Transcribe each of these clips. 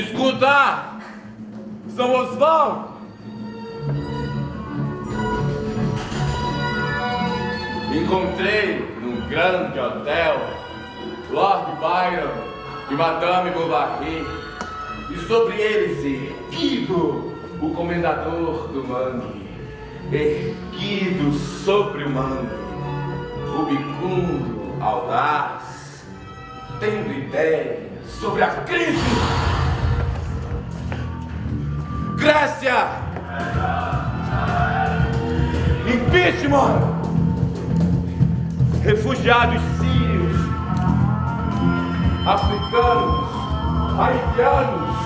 Escuta! São Osvaldo! Encontrei num grande hotel Lord Byron e Madame Bovary e sobre eles erguido o comendador do mangue erguido sobre o mangue rubicundo, audaz tendo ideias sobre a crise Grécia. Impeachment. Refugiados sírios, africanos, haitianos,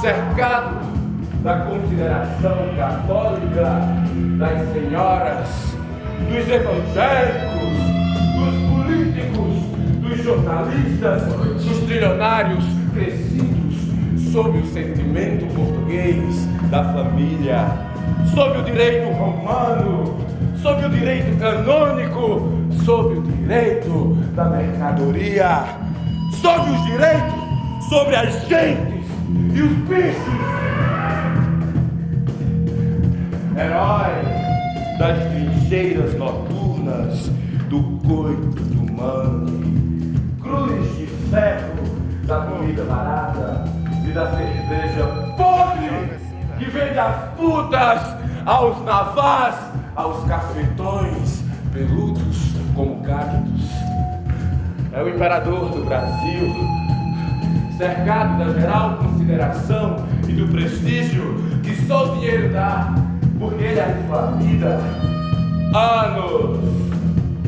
cercados da consideração católica das senhoras, dos evangélicos, dos políticos, dos jornalistas, dos trilionários crescidos sob o sentimento português da família, sob o direito romano, sob o direito canônico, sob o direito da mercadoria, sob os direitos sobre as gentes e os bichos. Herói das trincheiras noturnas do coito do mangue, cruz de ferro da comida barata e da cerveja podre que vende as putas aos navás aos cafetões peludos como cactos. É o imperador do Brasil, cercado da geral consideração e do prestígio que só o dinheiro dá, porque ele é sua vida. Anos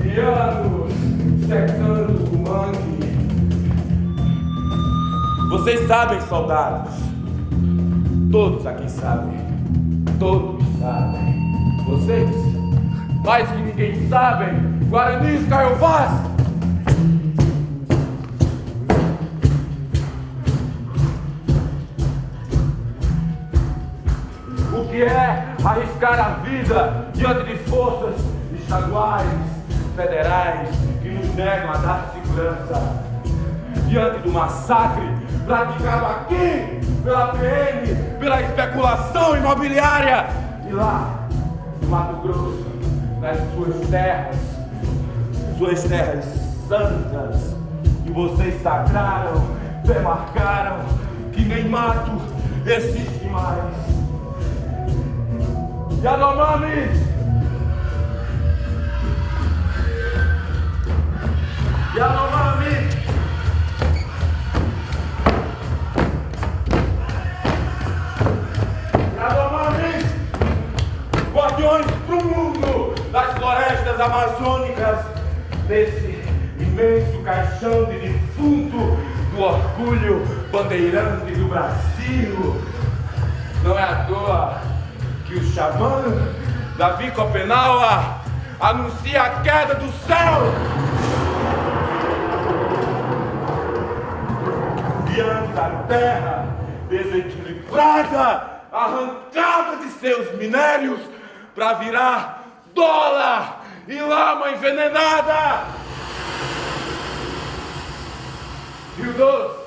e anos secando o mangue. Vocês sabem, soldados, todos aqui sabem, todos sabem. Vocês, mais que ninguém sabem, Guaranis Caiovás! O que é arriscar a vida diante de forças estaduais, federais, que nos negam a dar segurança? Diante do massacre praticado aqui pela PM, pela especulação imobiliária e lá Mato Grosso, nas suas terras, suas terras santas, que vocês sagraram, demarcaram, que nem mato existe mais. Yanomami! Guardiões para o mundo das florestas amazônicas, desse imenso caixão de defunto do orgulho bandeirante do Brasil. Não é à toa que o xamã Davi Copenaua anuncia a queda do céu. Diante da terra desequilibrada, arrancada de seus minérios, para virar dólar e lama envenenada. Rio Doce.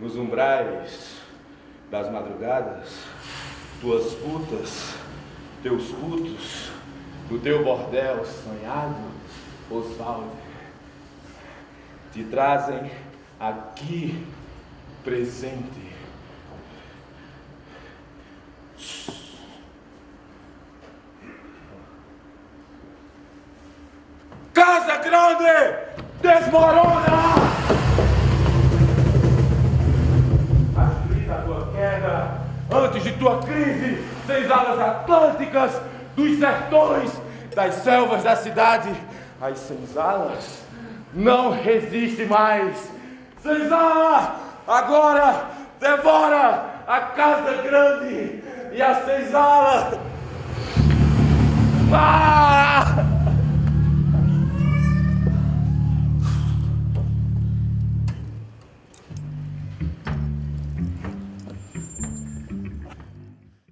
Nos umbrais das madrugadas, tuas putas, teus putos, no teu bordel sonhado, Osvaldo, te trazem aqui presente. Casa Grande desmorona! Agiliza a tua queda antes de tua crise, seis alas atlânticas dos sertões, das selvas da cidade, as senzalas não resiste mais Senzala, agora devora a casa grande e a senzala. Ah!